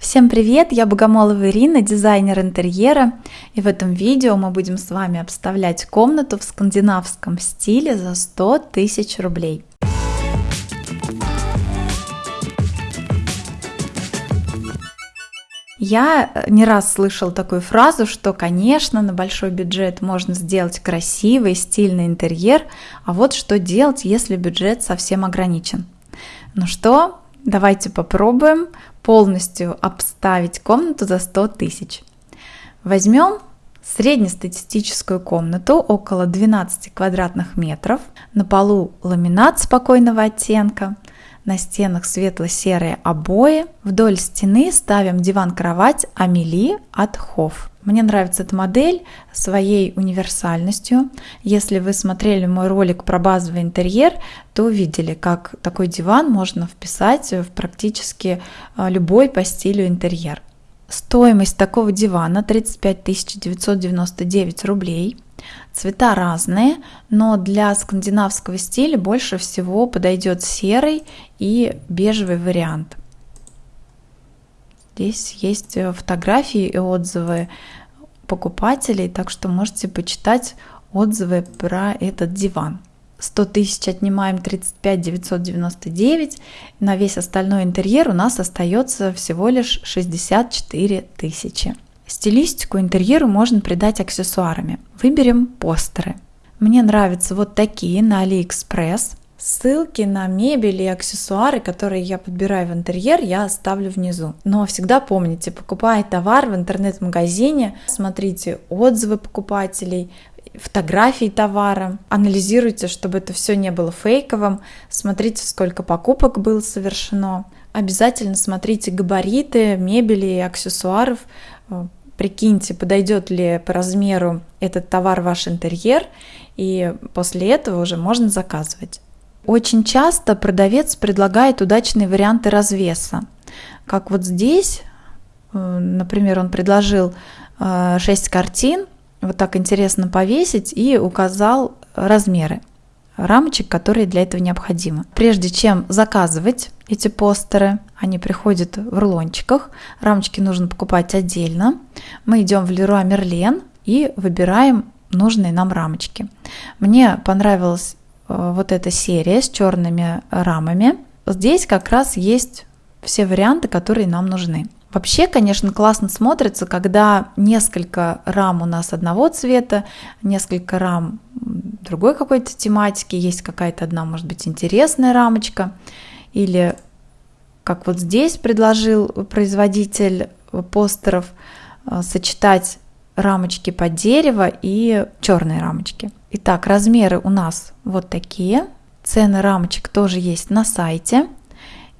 Всем привет, я Богомолова Ирина, дизайнер интерьера, и в этом видео мы будем с вами обставлять комнату в скандинавском стиле за 100 тысяч рублей. Я не раз слышал такую фразу, что, конечно, на большой бюджет можно сделать красивый, стильный интерьер, а вот что делать, если бюджет совсем ограничен. Ну что, Давайте попробуем полностью обставить комнату за 100 тысяч. Возьмем среднестатистическую комнату около 12 квадратных метров. На полу ламинат спокойного оттенка, на стенах светло-серые обои. Вдоль стены ставим диван-кровать Амели от Хофф. Мне нравится эта модель своей универсальностью. Если вы смотрели мой ролик про базовый интерьер, то увидели, как такой диван можно вписать в практически а, любой по стилю интерьер. Стоимость такого дивана 35 999 рублей. Цвета разные, но для скандинавского стиля больше всего подойдет серый и бежевый вариант. Здесь есть э, фотографии и отзывы покупателей, так что можете почитать отзывы про этот диван. 100 тысяч отнимаем 35 999, на весь остальной интерьер у нас остается всего лишь 64 тысячи. Стилистику интерьеру можно придать аксессуарами. Выберем постеры. Мне нравятся вот такие на AliExpress. Ссылки на мебель и аксессуары, которые я подбираю в интерьер, я оставлю внизу. Но всегда помните, покупая товар в интернет-магазине, смотрите отзывы покупателей, фотографии товара, анализируйте, чтобы это все не было фейковым, смотрите, сколько покупок было совершено. Обязательно смотрите габариты мебели и аксессуаров, прикиньте, подойдет ли по размеру этот товар ваш интерьер, и после этого уже можно заказывать. Очень часто продавец предлагает удачные варианты развеса. Как вот здесь, э, например, он предложил 6 э, картин, вот так интересно повесить и указал размеры рамочек, которые для этого необходимы. Прежде чем заказывать эти постеры, они приходят в рулончиках, рамочки нужно покупать отдельно. Мы идем в Leroy Merlin и выбираем нужные нам рамочки. Мне понравилась э, вот эта серия с черными рамами. Здесь как раз есть все варианты, которые нам нужны. Вообще, конечно, классно смотрится, когда несколько рам у нас одного цвета, несколько рам другой какой-то тематики, есть какая-то одна, может быть, интересная рамочка, или как вот здесь предложил производитель постеров, э, сочетать рамочки под дерево и черные рамочки. Итак, размеры у нас вот такие. Цены рамочек тоже есть на сайте.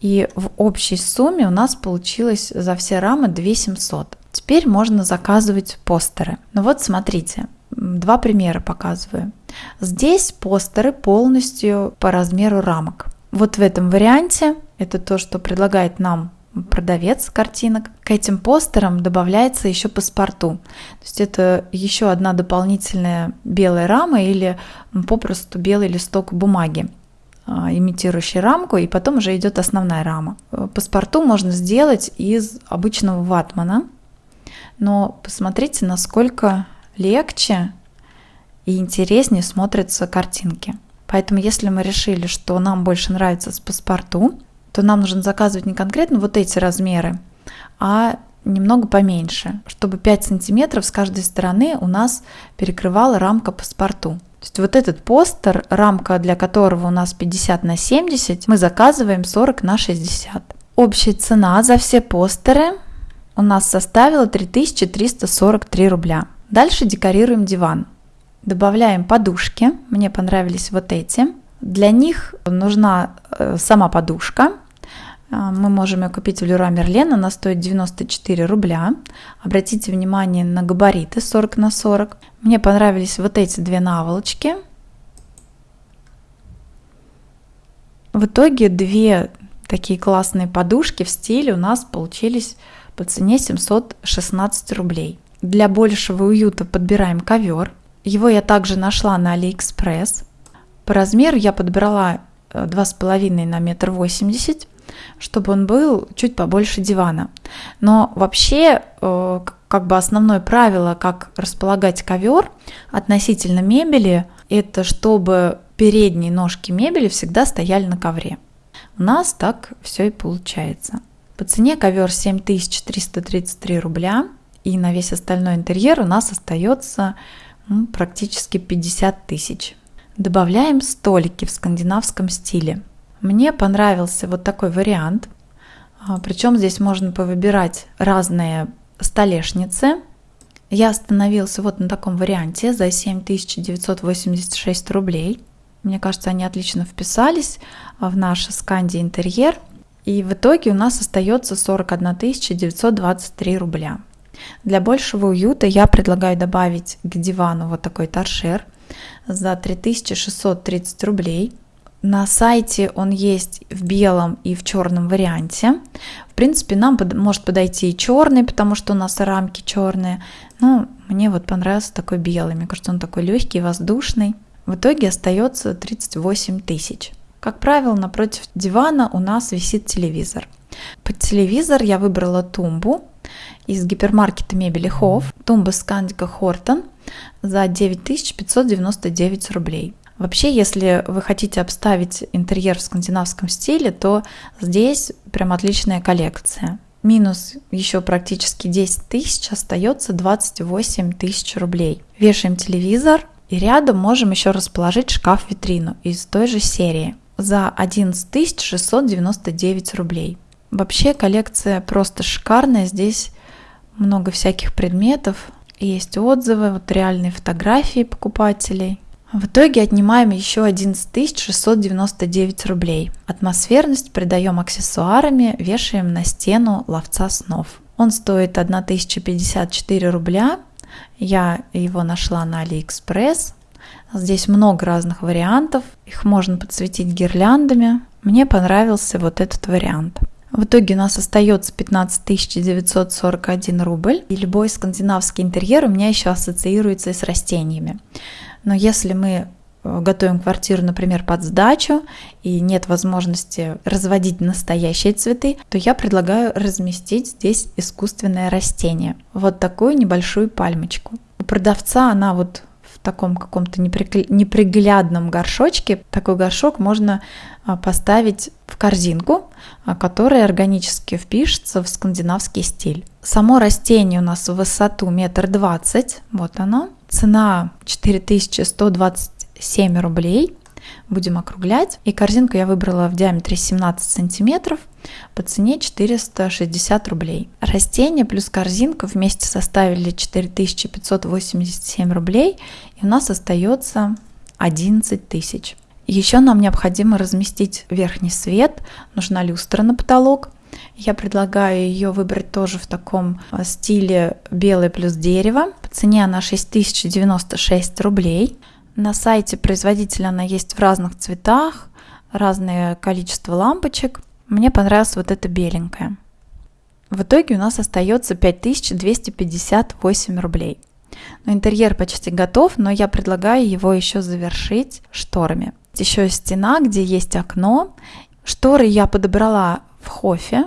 И в общей сумме у нас получилось за все рамы 2700. Теперь можно заказывать постеры. Ну вот смотрите, два примера показываю. Здесь постеры полностью по размеру рамок. Вот в этом варианте, это то, что предлагает нам продавец картинок. К этим постерам добавляется еще паспорту. То есть это еще одна дополнительная белая рама или попросту белый листок бумаги. А, имитирующий рамку, и потом уже идет основная рама. Э, паспорту можно сделать из обычного ватмана, но посмотрите, насколько легче и интереснее смотрятся картинки. Поэтому если мы решили, что нам больше нравится с паспорту, то нам нужно заказывать не конкретно вот эти размеры, а немного поменьше, чтобы 5 сантиметров с каждой стороны у нас перекрывала рамка паспорту. То есть вот этот постер, рамка для которого у нас 50 на 70, мы заказываем 40 на 60. Общая цена за все постеры у нас составила 3343 рубля. Дальше декорируем диван. Добавляем подушки, мне понравились вот эти. Для них нужна э, сама подушка, а, мы можем ее купить в Леруа Мерлен, она стоит 94 рубля. Обратите внимание на габариты 40 на 40. Мне понравились вот эти две наволочки. В итоге две такие классные подушки в стиле у нас получились по цене 716 рублей. Для большего уюта подбираем ковер. Его я также нашла на Алиэкспресс. По размеру я подбрала 2,5 на метр восемьдесят. чтобы он был чуть побольше дивана. Но вообще, э, как бы основное правило, как располагать ковер относительно мебели, это чтобы передние ножки мебели всегда стояли на ковре. У нас так все и получается. По цене ковер 7333 рубля, и на весь остальной интерьер у нас остается практически 50 тысяч. Добавляем столики в скандинавском стиле. Мне понравился вот такой вариант. А, Причем здесь можно повыбирать разные столешницы. Я остановился вот на таком варианте за 7986 рублей. Мне кажется, они отлично вписались в наш сканди интерьер. И в итоге у нас остается 41 923 рубля. Для большего уюта я предлагаю добавить к дивану вот такой торшер за 3630 рублей. На сайте он есть в белом и в черном варианте. В принципе, нам может подойти и черный, потому что у нас рамки черные. Но мне вот понравился такой белый. Мне кажется, он такой легкий, воздушный. В итоге остается 38 тысяч. Как правило, напротив дивана у нас висит телевизор. Под телевизор я выбрала тумбу из гипермаркета мебели Хофф, тумба Скандика Хортон за 9599 рублей. Вообще, если вы хотите обставить интерьер в скандинавском стиле, то здесь прям отличная коллекция. Минус еще практически 10 тысяч, остается 28 тысяч рублей. Вешаем телевизор и рядом можем еще расположить шкаф-витрину из той же серии за 11 699 рублей. Вообще коллекция просто шикарная, здесь много всяких предметов, есть отзывы, вот реальные фотографии покупателей. В итоге отнимаем еще 11 699 рублей. Атмосферность придаем аксессуарами, вешаем на стену ловца снов. Он стоит 1054 рубля. Я его нашла на Алиэкспресс. Здесь много разных вариантов. Их можно подсветить гирляндами. Мне понравился вот этот вариант. В итоге у нас остается 15 941 рубль. И любой скандинавский интерьер у меня еще ассоциируется с растениями. Но если мы э, готовим квартиру, например, под сдачу, и нет возможности разводить настоящие цветы, то я предлагаю разместить здесь искусственное растение. Вот такую небольшую пальмочку. У продавца она вот таком каком-то неприглядном горшочке. Такой горшок можно а, поставить в корзинку, а, которая органически впишется в скандинавский стиль. Само растение у нас в высоту метр двадцать, вот оно. Цена 4127 рублей будем округлять. И корзинку я выбрала в диаметре 17 сантиметров по цене 460 рублей. Растения плюс корзинка вместе составили 4587 рублей, и у нас остается 11 тысяч. Еще нам необходимо разместить верхний свет, нужна люстра на потолок. Я предлагаю ее выбрать тоже в таком а, стиле белый плюс дерево. По цене она 6096 рублей. На сайте производителя она есть в разных цветах, разное количество лампочек. Мне понравилась вот эта беленькая. В итоге у нас остается 5258 рублей. Но интерьер почти готов, но я предлагаю его еще завершить шторами. Еще стена, где есть окно. Шторы я подобрала в хофе.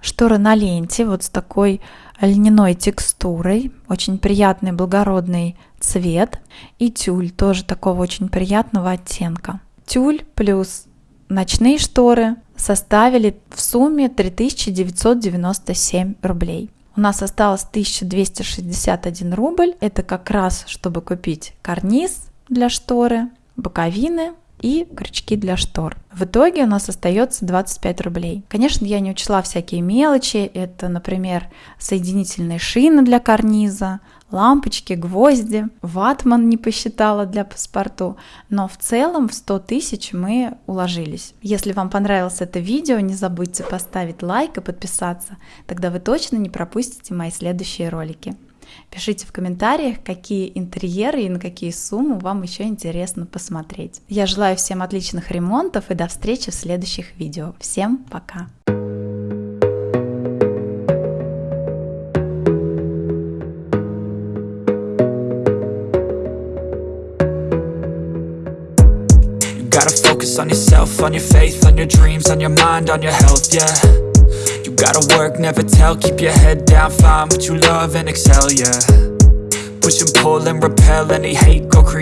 Шторы на ленте, вот с такой льняной текстурой, очень приятный благородный цвет и тюль тоже такого очень приятного оттенка. Тюль плюс ночные шторы составили в сумме 3997 рублей. У нас осталось 1261 рубль. Это как раз, чтобы купить карниз для шторы, боковины и крючки для штор. В итоге у нас остается 25 рублей. Конечно, я не учла всякие мелочи. Это, например, соединительные шины для карниза, лампочки, гвозди. Ватман не посчитала для паспорту. Но в целом в 100 тысяч мы уложились. Если вам понравилось это видео, не забудьте поставить лайк и подписаться. Тогда вы точно не пропустите мои следующие ролики. Пишите в комментариях, какие интерьеры и на какие суммы вам еще интересно посмотреть. Я желаю всем отличных ремонтов и до встречи в следующих видео. Всем пока! On yourself, on your faith, on your dreams, on your mind, on your health, yeah. You gotta work, never tell, keep your head down, find what you love and excel, yeah. Push and pull and repel any hate, go create